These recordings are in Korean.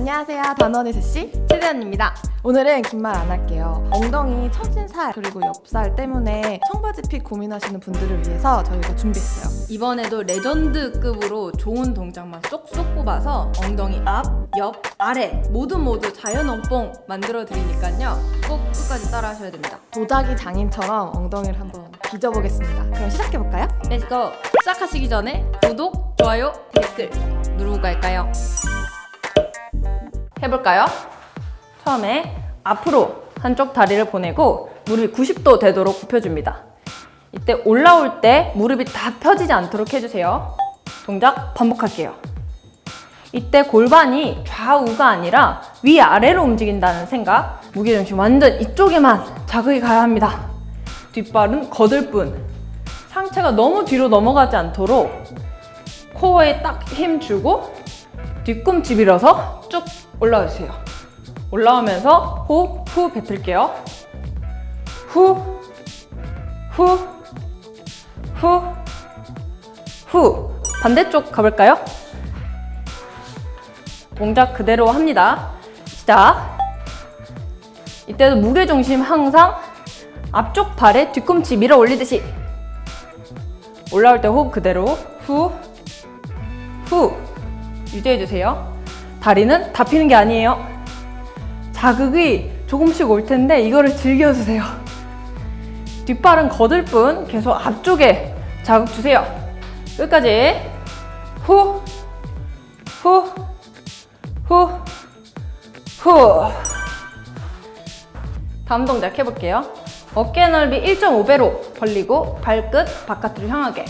안녕하세요. 다노의 제시 최대현입니다. 오늘은 긴 말 안 할게요. 엉덩이 처진 살 그리고 옆살 때문에 청바지 fit 고민하시는 분들을 위해서 저희가 준비했어요. 이번에도 legend급으로 좋은 동작만 쏙쏙 뽑아서 엉덩이 앞, 옆, 아래 모두 모두 자연 엉뽕 만들어 드리니까요. 꼭 끝까지 따라 하셔야 됩니다. 도자기 장인처럼 엉덩이를 한번 빚어보겠습니다. 그럼 시작해볼까요? Let's go! 시작하시기 전에 구독, 좋아요, 댓글 누르고 갈까요? 해볼까요? 처음에 앞으로 한쪽 다리를 보내고 무릎이 90도 되도록 굽혀줍니다. 이때 올라올 때 무릎이 다 펴지지 않도록 해주세요. 동작 반복할게요. 이때 골반이 좌우가 아니라 위아래로 움직인다는 생각 무게중심 완전 이쪽에만 자극이 가야 합니다. 뒷발은 거들 뿐 상체가 너무 뒤로 넘어가지 않도록 코어에 딱 힘 주고 뒤꿈치 밀어서 쭉 올라와 주세요. 올라오면서 호흡 후 뱉을게요. 후, 후, 후, 후. 반대쪽 가볼까요? 동작 그대로 합니다. 시작. 이때도 무게중심 항상 앞쪽 발에 뒤꿈치 밀어 올리듯이 올라올 때 호흡 그대로 후, 후 유지해주세요. 다리는 다 피는 게 아니에요. 자극이 조금씩 올 텐데 이거를 즐겨주세요. 뒷발은 거들 뿐 계속 앞쪽에 자극 주세요. 끝까지 후, 후, 후, 후. 다음 동작 해볼게요. 어깨 넓이 1.5배로 벌리고 발끝 바깥으로 향하게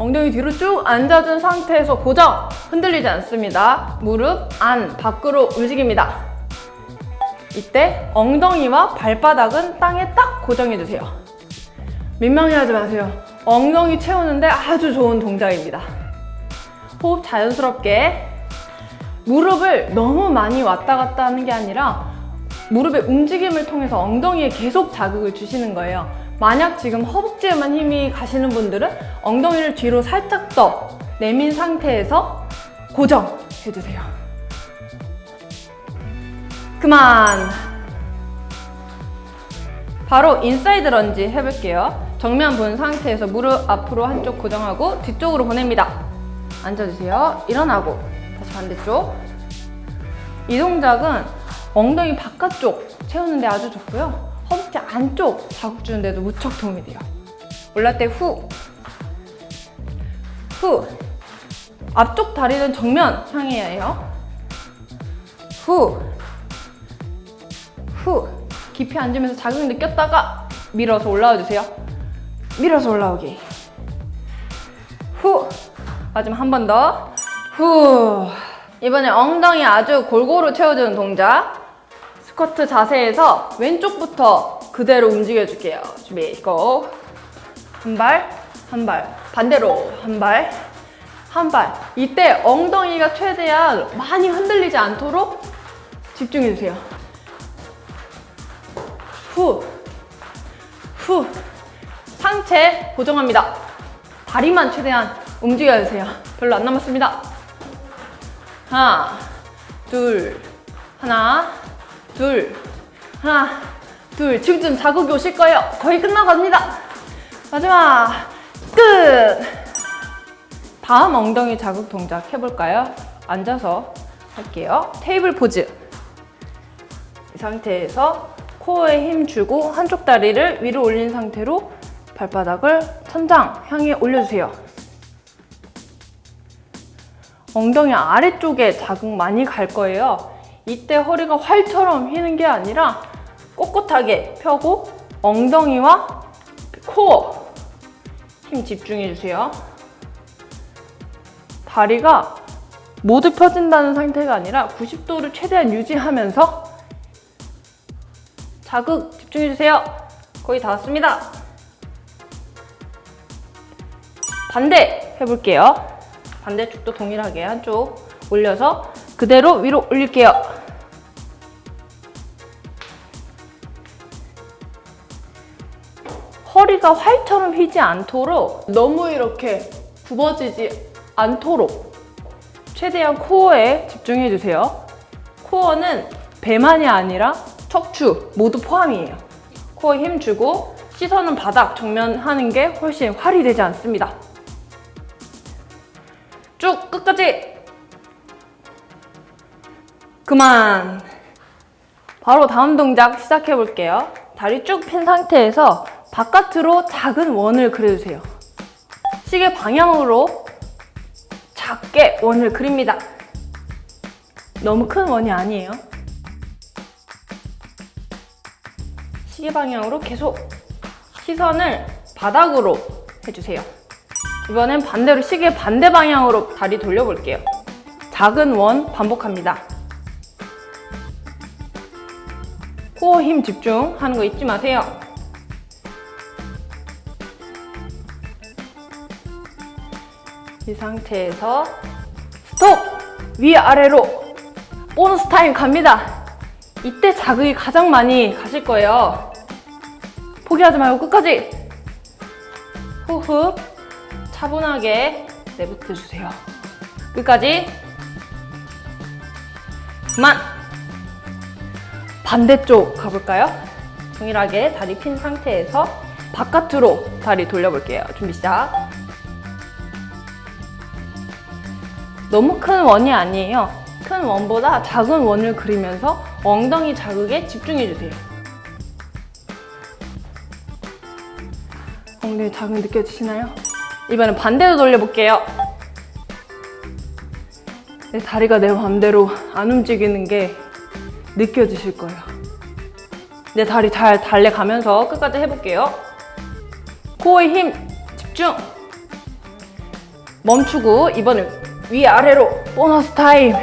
엉덩이 뒤로 쭉 앉아준 상태에서 고정 흔들리지 않습니다. 무릎 안 밖으로 움직입니다. 이때 엉덩이와 발바닥은 땅에 딱 고정해주세요. 민망해하지 마세요. 엉덩이 채우는데 아주 좋은 동작입니다. 호흡 자연스럽게 무릎을 너무 많이 왔다 갔다 하는 게 아니라 무릎의 움직임을 통해서 엉덩이에 계속 자극을 주시는 거예요. 만약 지금 허벅지에만 힘이 가시는 분들은 엉덩이를 뒤로 살짝 더 내민 상태에서 고정해주세요. 그만! 바로 inside lunge 해볼게요. 정면 본 상태에서 무릎 앞으로 한쪽 고정하고 뒤쪽으로 보냅니다. 앉아주세요. 일어나고 다시 반대쪽. 이 동작은 엉덩이 바깥쪽 채우는데 아주 좋고요. 허벅지 안쪽 자극 주는데도 무척 도움이 돼요. 올라올 때 후, 후. 앞쪽 다리는 정면 향해야 해요. 후, 후. 깊이 앉으면서 자극 느꼈다가 밀어서 올라와 주세요. 밀어서 올라오기. 후. 마지막 한 번 더. 후. 이번에 엉덩이 아주 골고루 채워주는 동작. 스쿼트 자세에서 왼쪽부터 그대로 움직여줄게요. 준비, 고! 한 발, 한 발. 반대로 한 발, 한 발. 이때 엉덩이가 최대한 많이 흔들리지 않도록 집중해주세요. 후, 후. 상체 고정합니다. 다리만 최대한 움직여주세요. 별로 안 남았습니다. 하나, 둘, 하나, 둘, 하나, 둘. 지금쯤 자극이 오실 거예요. 거의 끝나갑니다. 마지막, 끝! 다음 엉덩이 자극 동작 해볼까요? 앉아서 할게요. 테이블 포즈. 이 상태에서 코어에 힘 주고 한쪽 다리를 위로 올린 상태로 발바닥을 천장 향해 올려주세요. 엉덩이 아래쪽에 자극 많이 갈 거예요. 이때 허리가 활처럼 휘는 게 아니라 꼿꼿하게 펴고 엉덩이와 코어 힘 집중해 주세요. 다리가 모두 펴진다는 상태가 아니라 90도를 최대한 유지하면서 자극 집중해 주세요. 거의 다 왔습니다. 반대 해볼게요. 반대쪽도 동일하게 한쪽 올려서 그대로 위로 올릴게요. 허리가 활처럼 휘지 않도록 너무 이렇게 굽어지지 않도록 최대한 코어에 집중해 주세요. 코어는 배만이 아니라 척추 모두 포함이에요. 코어 힘 주고 시선은 바닥 정면 하는 게 훨씬 활이 되지 않습니다. 쭉 끝까지 그만 바로 다음 동작 시작해 볼게요 다리 쭉 핀 상태에서 바깥으로 작은 원을 그려주세요 시계 방향으로 작게 원을 그립니다 너무 큰 원이 아니에요 시계 방향으로 계속 시선을 바닥으로 해주세요 이번엔 반대로 시계 반대 방향으로 다리 돌려볼게요. 작은 원 반복합니다. 코어 힘 집중하는 거 잊지 마세요. 이 상태에서 스톱! 위아래로 보너스 타임 갑니다. 이때 자극이 가장 많이 가실 거예요. 포기하지 말고 끝까지! 호흡 차분하게 내뱉어 주세요. 끝까지. 그만. 반대쪽 가볼까요? 동일하게 다리 핀 상태에서 바깥으로 다리 돌려볼게요. 준비 시작. 너무 큰 원이 아니에요. 큰 원보다 작은 원을 그리면서 엉덩이 자극에 집중해 주세요. 엉덩이 자극 느껴지시나요? 이번엔 반대로 돌려볼게요. 내 다리가 내 맘대로 안 움직이는 게 느껴지실 거예요. 내 다리 잘 달래가면서 끝까지 해볼게요. 코어에 힘 집중! 멈추고 이번엔 위아래로 보너스 타임!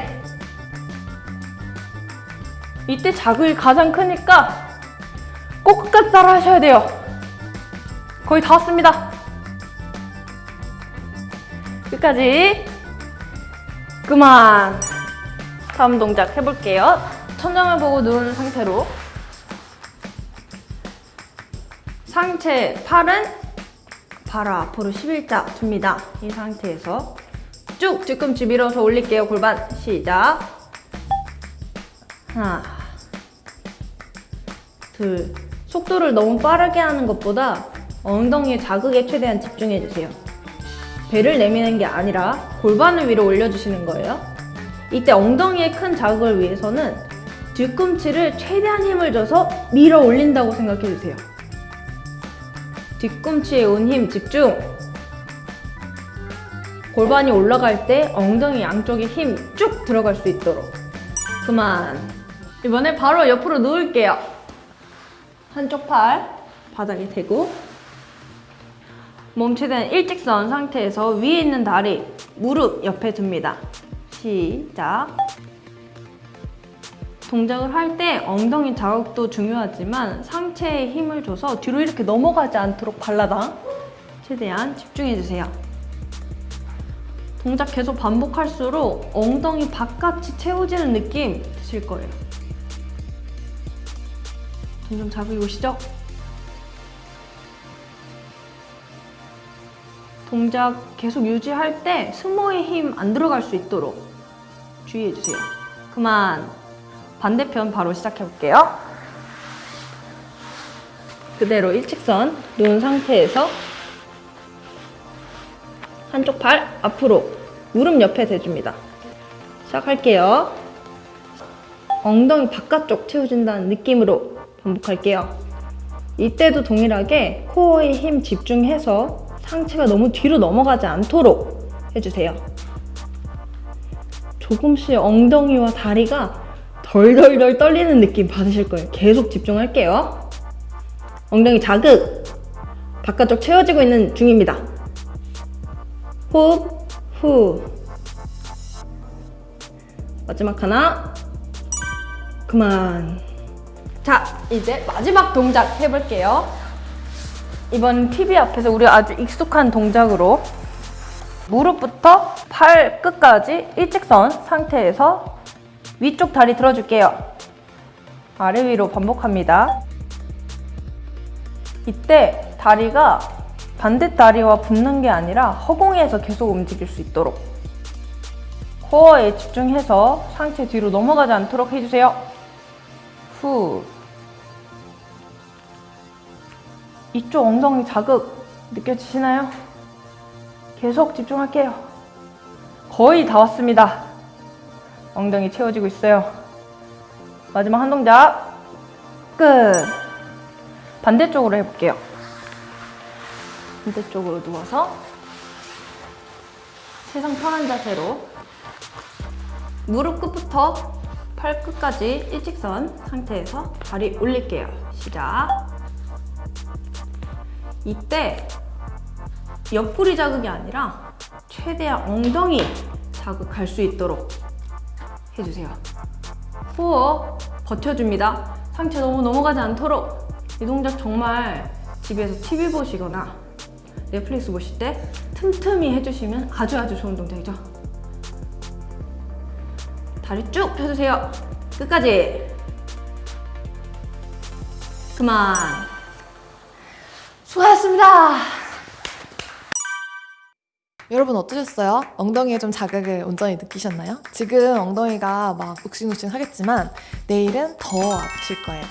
이때 자극이 가장 크니까 꼭 끝까지 따라 하셔야 돼요. 거의 다 왔습니다. 끝까지 그만 다음 동작 해볼게요 천장을 보고 누른 상태로 상체 팔은 바로 앞으로 11자 둡니다 이 상태에서 쭉 뒤꿈치 밀어서 올릴게요 골반 시작 하나 둘 속도를 너무 빠르게 하는 것보다 엉덩이의 자극에 최대한 집중해주세요 배를 내미는 게 아니라 골반을 위로 올려주시는 거예요. 이때 엉덩이에 큰 자극을 위해서는 뒤꿈치를 최대한 힘을 줘서 밀어 올린다고 생각해 주세요. 뒤꿈치에 온 힘 집중! 골반이 올라갈 때 엉덩이 양쪽에 힘 쭉 들어갈 수 있도록. 그만. 이번에 바로 옆으로 누울게요. 한쪽 팔 바닥에 대고 몸 최대한 일직선 상태에서 위에 있는 다리 무릎 옆에 둡니다. 시작. 동작을 할 때 엉덩이 자극도 중요하지만 상체에 힘을 줘서 뒤로 이렇게 넘어가지 않도록 발라당 최대한 집중해주세요. 동작 계속 반복할수록 엉덩이 바깥이 채워지는 느낌 드실 거예요. 점점 자극이 오시죠? 동작 계속 유지할 때 승모의 힘 안 들어갈 수 있도록 주의해주세요. 그만. 반대편 바로 시작해볼게요. 그대로 일직선 놓은 상태에서 한쪽 팔 앞으로 무릎 옆에 대줍니다. 시작할게요. 엉덩이 바깥쪽 채워진다는 느낌으로 반복할게요. 이때도 동일하게 코어에 힘 집중해서 상체가 너무 뒤로 넘어가지 않도록 해주세요. 조금씩 엉덩이와 다리가 덜덜덜 떨리는 느낌 받으실 거예요. 계속 집중할게요. 엉덩이 자극! 바깥쪽 채워지고 있는 중입니다. 호흡, 후. 마지막 하나. 그만. 자, 이제 마지막 동작 해볼게요. 이번 TV 앞에서 우리 아주 익숙한 동작으로 무릎부터 팔 끝까지 일직선 상태에서 위쪽 다리 들어줄게요. 아래 위로 반복합니다. 이때 다리가 반대 다리와 붙는 게 아니라 허공에서 계속 움직일 수 있도록 코어에 집중해서 상체 뒤로 넘어가지 않도록 해주세요. 후. 이쪽 엉덩이 자극 느껴지시나요? 계속 집중할게요. 거의 다 왔습니다. 엉덩이 채워지고 있어요. 마지막 한 동작. 끝. 반대쪽으로 해볼게요. 반대쪽으로 누워서 세상 편한 자세로 무릎 끝부터 팔 끝까지 일직선 상태에서 다리 올릴게요. 시작. 이때 옆구리 자극이 아니라 최대한 엉덩이 자극할 수 있도록 해주세요. 후어 버텨줍니다. 상체 너무 넘어가지 않도록 이 동작 정말 집에서 TV 보시거나 넷플릭스 보실 때 틈틈이 해주시면 아주 아주 좋은 동작이죠. 다리 쭉 펴주세요. 끝까지. 그만. 수고하셨습니다. 여러분 어떠셨어요? 엉덩이에 좀 자극을 온전히 느끼셨나요? 지금 엉덩이가 막 욱신욱신 하겠지만 내일은 더 아프실 거예요.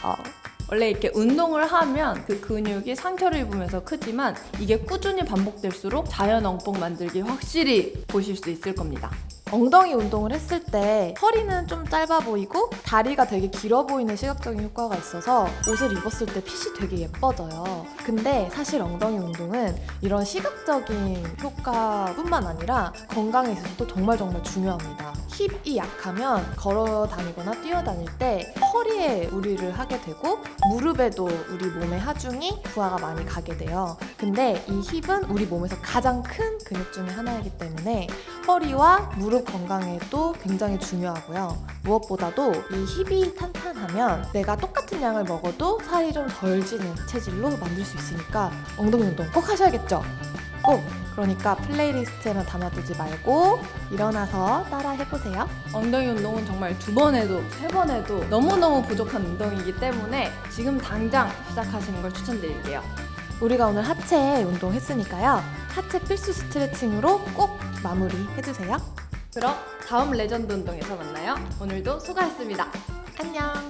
원래 이렇게 운동을 하면 그 근육이 상처를 입으면서 크지만 이게 꾸준히 반복될수록 자연 엉뽕 만들기 확실히 보실 수 있을 겁니다. 엉덩이 운동을 했을 때 허리는 좀 짧아 보이고 다리가 되게 길어 보이는 시각적인 효과가 있어서 옷을 입었을 때 핏이 되게 예뻐져요. 근데 사실 엉덩이 운동은 이런 시각적인 효과뿐만 아니라 건강에 있어서도 정말 정말 중요합니다. 힙이 약하면 걸어 다니거나 뛰어 다닐 때 허리에 무리를 하게 되고 무릎에도 우리 몸의 하중이 부하가 많이 가게 돼요. 근데 이 힙은 우리 몸에서 가장 큰 근육 중에 하나이기 때문에 허리와 무릎 건강에도 굉장히 중요하고요. 무엇보다도 이 힙이 탄탄하면 내가 똑같은 양을 먹어도 살이 좀 덜 찌는 체질로 만들 수 있으니까 엉덩이 운동 꼭 하셔야겠죠? 꼭! 그러니까 playlist에만 담아두지 말고 일어나서 따라 해보세요. 엉덩이 운동은 정말 두 번 해도 세 번 해도 너무너무 부족한 운동이기 때문에 지금 당장 시작하시는 걸 추천드릴게요. 우리가 오늘 하체 운동 했으니까요. 하체 필수 스트레칭으로 꼭 마무리 해주세요. 그럼 다음 레전드 운동에서 만나요. 오늘도 수고하셨습니다. 안녕!